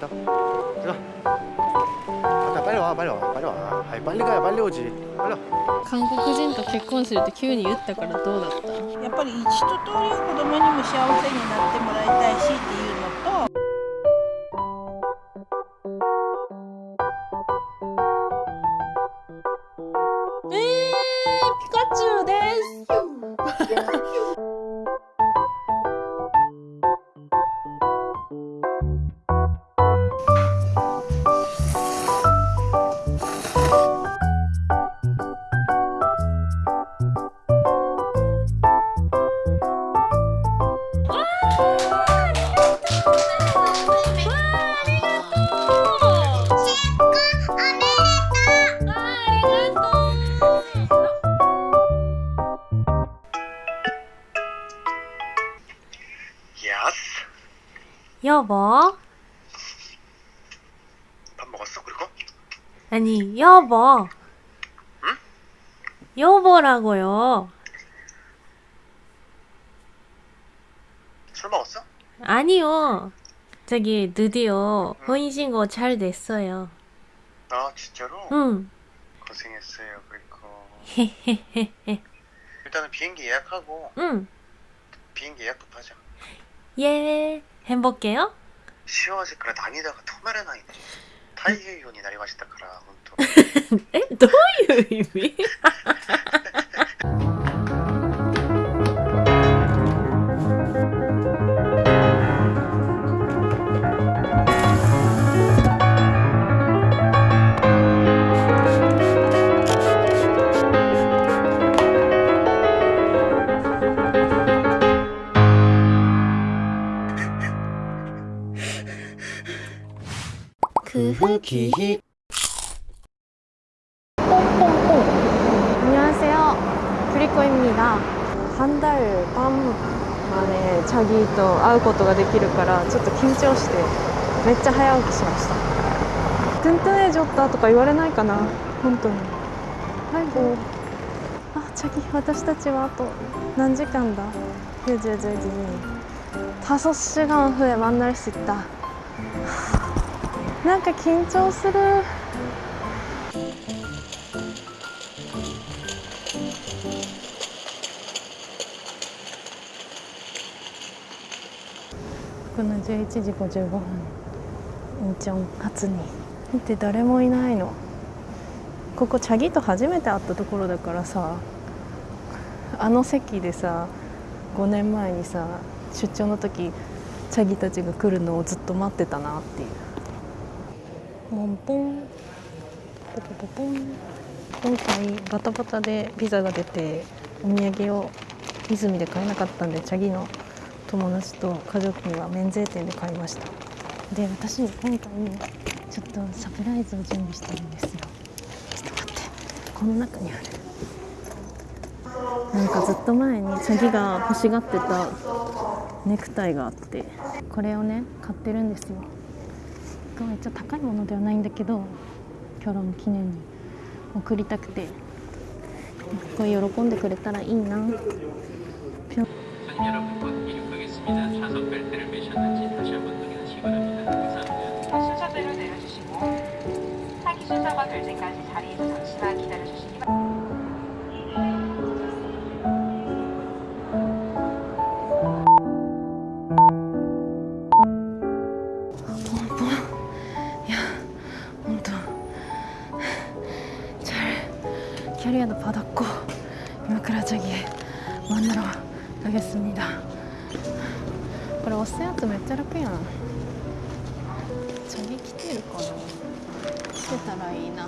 갔다 들어 갔다 빨리 와 빨리 와 빨리 와 아이 빨리 가야 빨리 오지 빨리 와 韓国人と結婚するって急に言ったからどうだったやっぱり一通り子供にも幸せになってもらいたいしっていうのとえー、ピカチュウです 여보. 밥 먹었어 그리고? 아니 여보. 여보라고요. 술 먹었어? 아니요. 저기 드디어 혼인신고 잘 됐어요. 아 진짜로? 응. 고생했어요 그리고. 일단은 비행기 예약하고 응. 비행기 예약부터 하자. 예, 해볼게요. 幸せから涙が止まらないね太平洋になりましたから本当 에? どういう意味 그 기희 안녕하세요. 프리코입니다. 한 달 반 만에 자기と 会うことができるからちょっと緊張してめっちゃ早起きしました。トゥントゥンエジョッタとか言われないかな本当に。はいごあ、자기私たちはあと何時間だ 이제 이제 이제 5시간 후에 만날 수 있다. なんか緊張する。この11時55分インチョン初に。見て誰もいないの。ここチャギと初めて会ったところだからさあの席でさ5年前にさ出張の時チャギたちが来るのをずっと待ってたなっていう。モンポン。ポポポポン。今回バタバタでビザが出てお土産を泉で買えなかったんでチャギの友達と家族には免税店で買いました。で私今回ちょっとサプライズを準備してるんですよ。ちょっと待って。この中にある。なんかずっと前にチャギが欲しがってたネクタイがあってこれをね買ってるんですよ。めっちゃ高いものではないんだけどキョロン記念に送りたくてこれ喜んでくれたらいいな 손님 여러분 곧 이륙하겠습니다. 좌석 벨트를 매셨는지 다시 한번 확인하시기 바랍니다. 감사합니다. 순서대로 내려주시고 타기 순서가 될 때까지 자리에서 잠시만 기다려주시기 자리에는 받았고이마크라저기에 만나러 가겠습니 다. 그래 어스야트 메테라피야 저기기대일거나기대타라 이나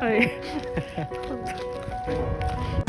はい。